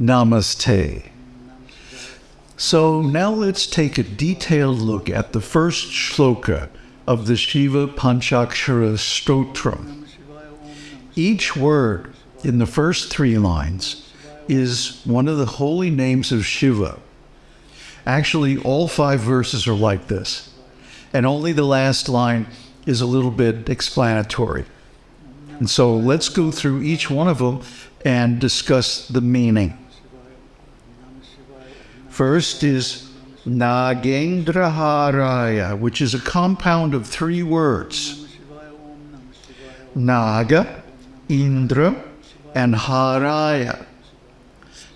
Namaste. So now let's take a detailed look at the first shloka of the Shiva Panchakshara Stotram. Each word in the first three lines is one of the holy names of Shiva. Actually, all five verses are like this, and only the last line is a little bit explanatory. And so let's go through each one of them and discuss the meaning. First is Nagendraharaya, which is a compound of three words Naga, Indra, and Haraya.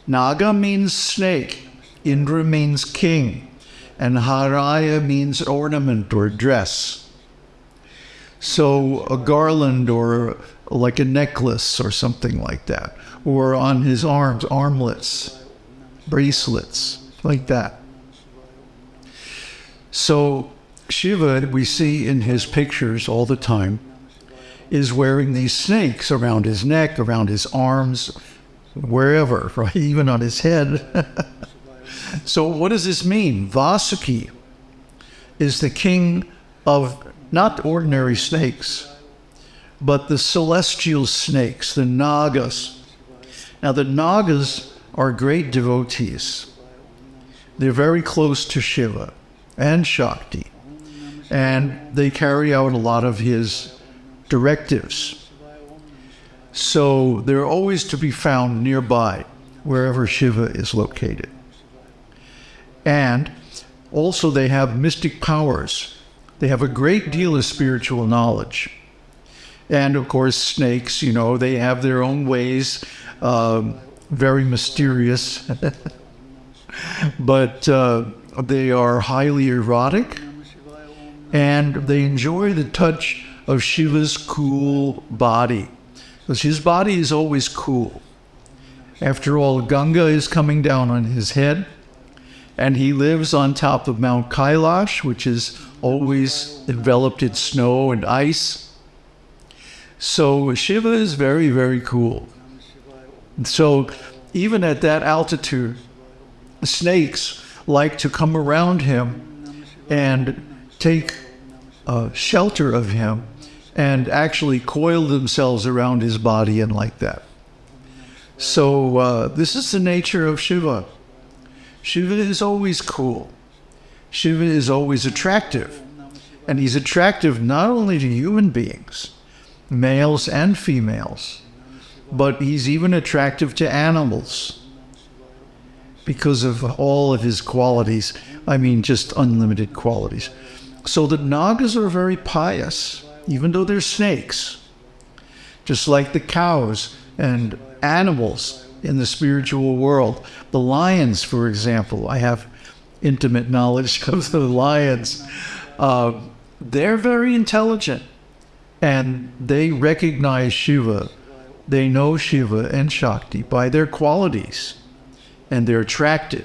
Naga means snake, Indra means king, and Haraya means ornament or dress. So a garland or like a necklace or something like that, or on his arms, armlets, bracelets, like that. So Shiva, we see in his pictures all the time, is wearing these snakes around his neck, around his arms, wherever, right? Even on his head. so, what does this mean? Vasuki is the king of not ordinary snakes, but the celestial snakes, the Nagas. Now, the Nagas are great devotees. They're very close to Shiva and Shakti, and they carry out a lot of his directives. So they're always to be found nearby, wherever Shiva is located. And also, they have mystic powers. They have a great deal of spiritual knowledge. And of course, snakes, you know, they have their own ways, um, very mysterious. but uh, they are highly erotic and they enjoy the touch of Shiva's cool body because his body is always cool. After all, Ganga is coming down on his head, and he lives on top of Mount Kailash, which is always enveloped in snow and ice. So Shiva is very, very cool. So even at that altitude, snakes like to come around him and take uh, shelter of him and actually coil themselves around his body and like that. So uh, this is the nature of Shiva. Shiva is always cool. Shiva is always attractive. And he's attractive not only to human beings, males and females, but he's even attractive to animals because of all of his qualities. I mean, just unlimited qualities. So the Nagas are very pious even though they're snakes, just like the cows and animals in the spiritual world. The lions, for example, I have intimate knowledge of the lions. Uh, they're very intelligent and they recognize Shiva. They know Shiva and Shakti by their qualities and they're attracted.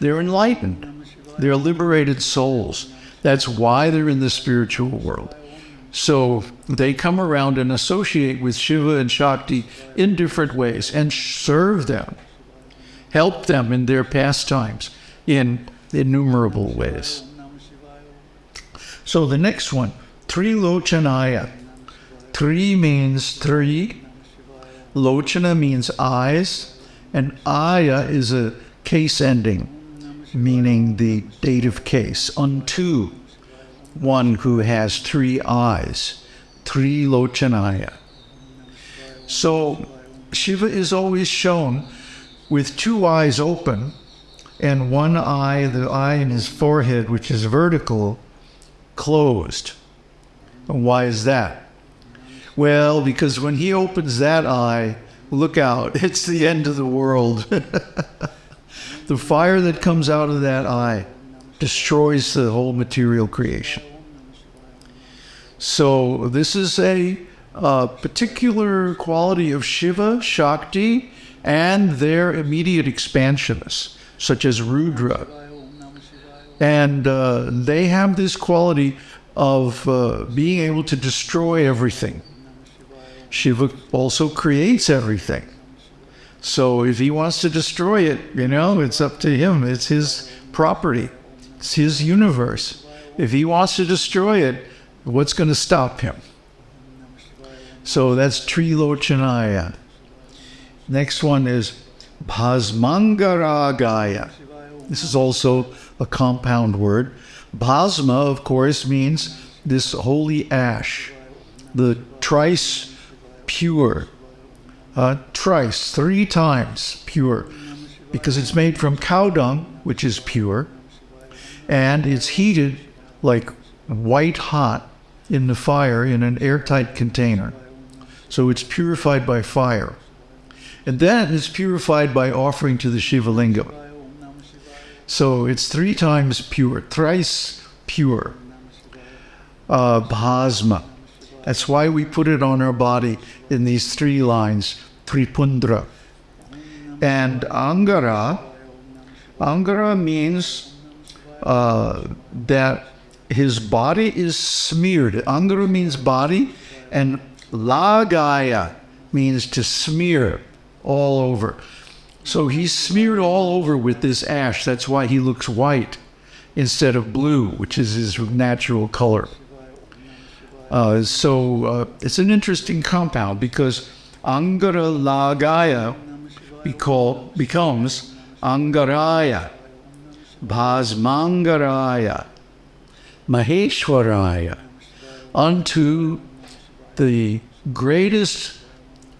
They're enlightened. They're liberated souls. That's why they're in the spiritual world. So they come around and associate with Shiva and Shakti in different ways and serve them, help them in their pastimes in innumerable ways. So the next one, Trilochanaya. Tri means three, Lochana means eyes, and Aya is a case ending, meaning the dative case, unto one who has three eyes, three Trilochanaya. So Shiva is always shown with two eyes open and one eye, the eye in his forehead, which is vertical, closed. Why is that? Well, because when he opens that eye, look out, it's the end of the world. the fire that comes out of that eye destroys the whole material creation. So this is a, a particular quality of Shiva, Shakti, and their immediate expansionists, such as Rudra. And uh, they have this quality of uh, being able to destroy everything. Shiva also creates everything. So if he wants to destroy it, you know, it's up to him. It's his property, it's his universe. If he wants to destroy it, what's going to stop him? So that's Trilochanaya. Next one is Bhasmangaragaya. This is also a compound word. Bhasma, of course, means this holy ash, the trice pure. Uh, trice, three times pure, because it's made from cow dung, which is pure, and it's heated like white hot in the fire in an airtight container. So it's purified by fire. And then it's purified by offering to the Shiva Lingam. So it's three times pure, thrice pure. Uh, bhasma. That's why we put it on our body in these three lines, Tripundra. And Angara, Angara means uh, that his body is smeared. Angara means body, and Lagaya means to smear all over. So he's smeared all over with this ash. That's why he looks white instead of blue, which is his natural color. Uh, so uh, it's an interesting compound because Angara Lagaya becomes Angaraya, Bhasmangaraya, Maheshwaraya, unto the greatest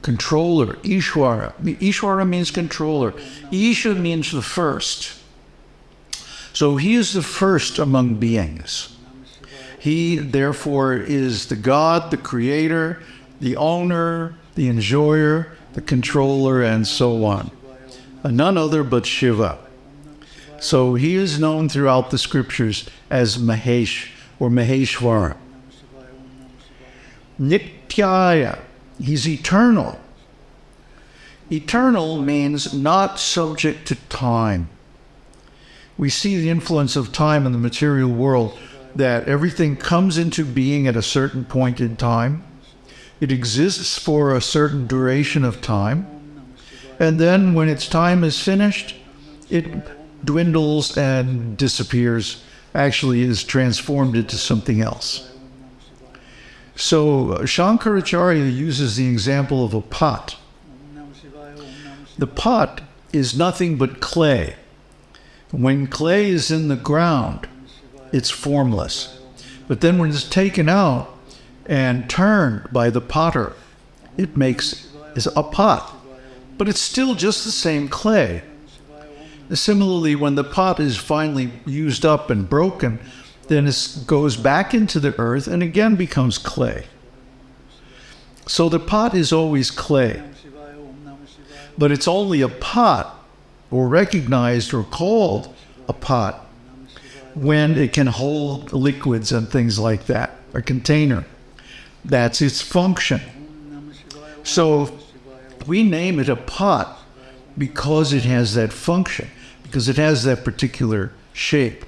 controller, Ishwara. Ishwara means controller. Isha means the first. So he is the first among beings. He, therefore, is the God, the creator, the owner, the enjoyer, the controller, and so on. And none other but Shiva. So he is known throughout the scriptures as Mahesh or Maheshwara. Nityaya, he's eternal. Eternal means not subject to time. We see the influence of time in the material world that everything comes into being at a certain point in time. It exists for a certain duration of time. And then when its time is finished, it dwindles and disappears, actually is transformed into something else. So uh, Shankaracharya uses the example of a pot. The pot is nothing but clay. When clay is in the ground, it's formless. But then when it's taken out and turned by the potter, it makes is a pot. But it's still just the same clay. Similarly, when the pot is finally used up and broken, then it goes back into the earth and again becomes clay. So the pot is always clay. But it's only a pot, or recognized or called a pot, when it can hold liquids and things like that, a container. That's its function. So we name it a pot because it has that function, because it has that particular shape.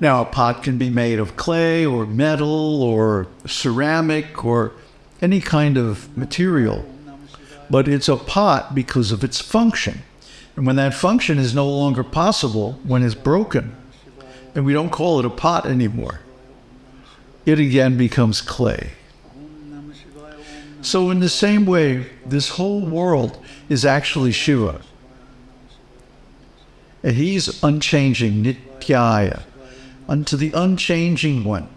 Now, a pot can be made of clay or metal or ceramic or any kind of material, but it's a pot because of its function. And when that function is no longer possible, when it's broken, and we don't call it a pot anymore, it again becomes clay. So, in the same way, this whole world is actually Shiva. And he's unchanging, Nityaya unto the unchanging one,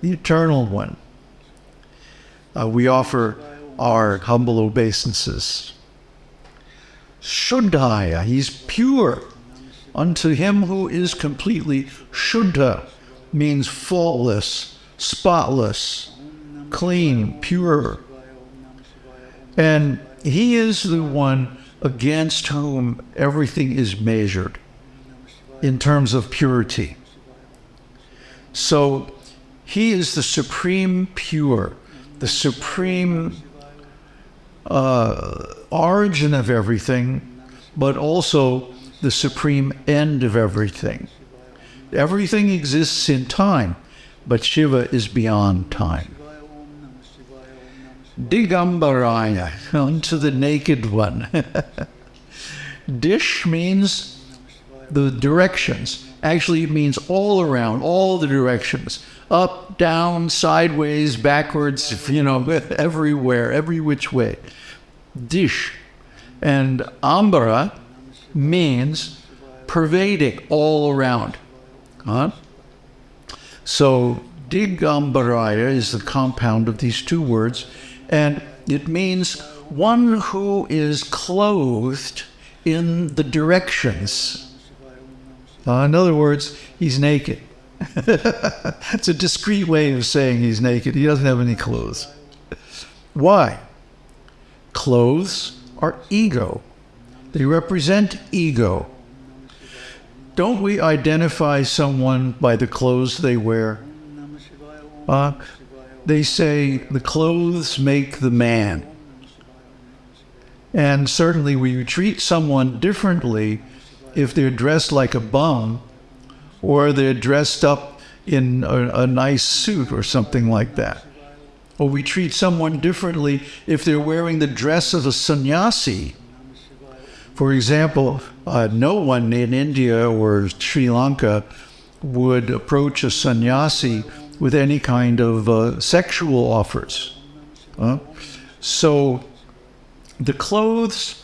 the eternal one. Uh, we offer our humble obeisances. Shuddhaya, he's pure. Unto him who is completely Shuddha means faultless, spotless, clean, pure. And he is the one against whom everything is measured in terms of purity. So he is the supreme pure, the supreme uh, origin of everything, but also the supreme end of everything. Everything exists in time, but Shiva is beyond time. Digambaraya, unto the naked one. Dish means the directions. Actually, it means all around, all the directions. Up, down, sideways, backwards, you know, everywhere, every which way. Dish. And Ambara means pervading all around. Huh? So Digambaraya is the compound of these two words, and it means one who is clothed in the directions. Uh, in other words, he's naked. it's a discreet way of saying he's naked. He doesn't have any clothes. Why? Clothes are ego. They represent ego. Don't we identify someone by the clothes they wear? Uh, they say the clothes make the man. And certainly we treat someone differently if they're dressed like a bum or they're dressed up in a, a nice suit or something like that. Or we treat someone differently if they're wearing the dress of a sannyasi. For example, uh, no one in India or Sri Lanka would approach a sannyasi with any kind of uh, sexual offers. So the clothes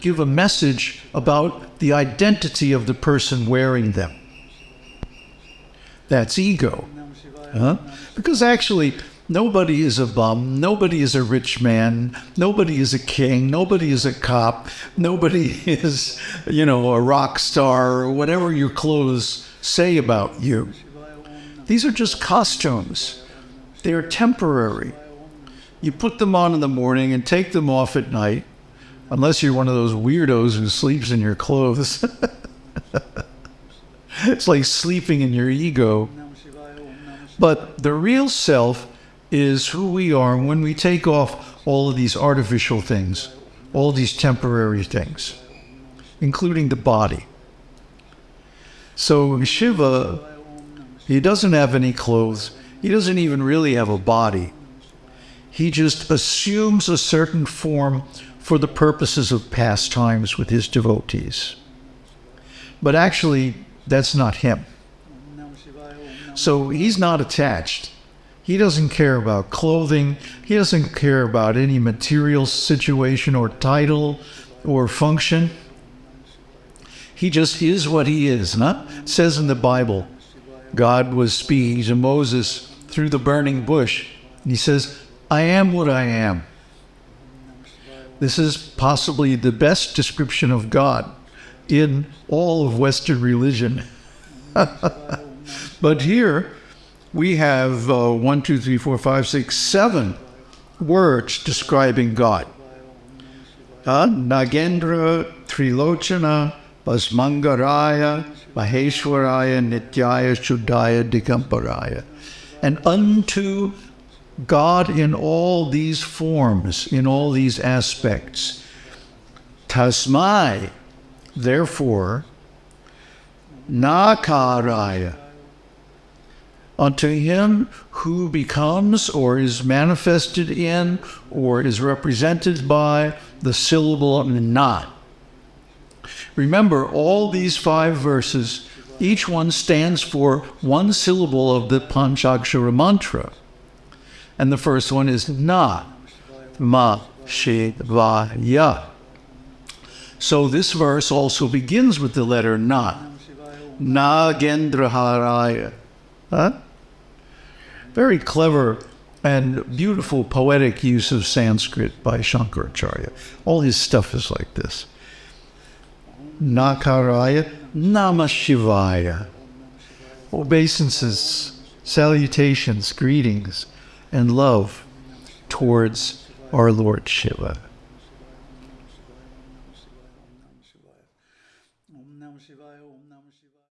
give a message about the identity of the person wearing them. That's ego. Because actually, nobody is a bum, nobody is a rich man, nobody is a king, nobody is a cop, nobody is, you know, a rock star or whatever your clothes say about you. These are just costumes. They are temporary. You put them on in the morning and take them off at night, unless you're one of those weirdos who sleeps in your clothes. it's like sleeping in your ego. But the real self is who we are when we take off all of these artificial things, all these temporary things, including the body. So Shiva, he doesn't have any clothes. He doesn't even really have a body. He just assumes a certain form for the purposes of pastimes with his devotees. But actually, that's not him. So he's not attached. He doesn't care about clothing. He doesn't care about any material situation or title or function. He just is what he is. Not it says in the Bible, God was speaking to Moses through the burning bush. And he says, I am what I am. This is possibly the best description of God in all of Western religion. But here we have uh, one, two, three, four, five, six, seven words describing God. Uh, Nagendra, Trilochana, Bhasmangaraya, Maheshwaraya, Nityaya, Shuddhaya, Digambaraya. And unto God in all these forms, in all these aspects. Tasmai, therefore, Nakaraya, unto him who becomes or is manifested in or is represented by the syllable not. Remember, all these five verses, each one stands for one syllable of the Panchakshara mantra. And the first one is na, ma, she, va, ya. So this verse also begins with the letter na. Na Nagendraharaya. Huh? Very clever and beautiful poetic use of Sanskrit by Shankaracharya. All his stuff is like this. Nakaraya Namashivaya. Obeisances, salutations, greetings, and love towards our Lord Shiva.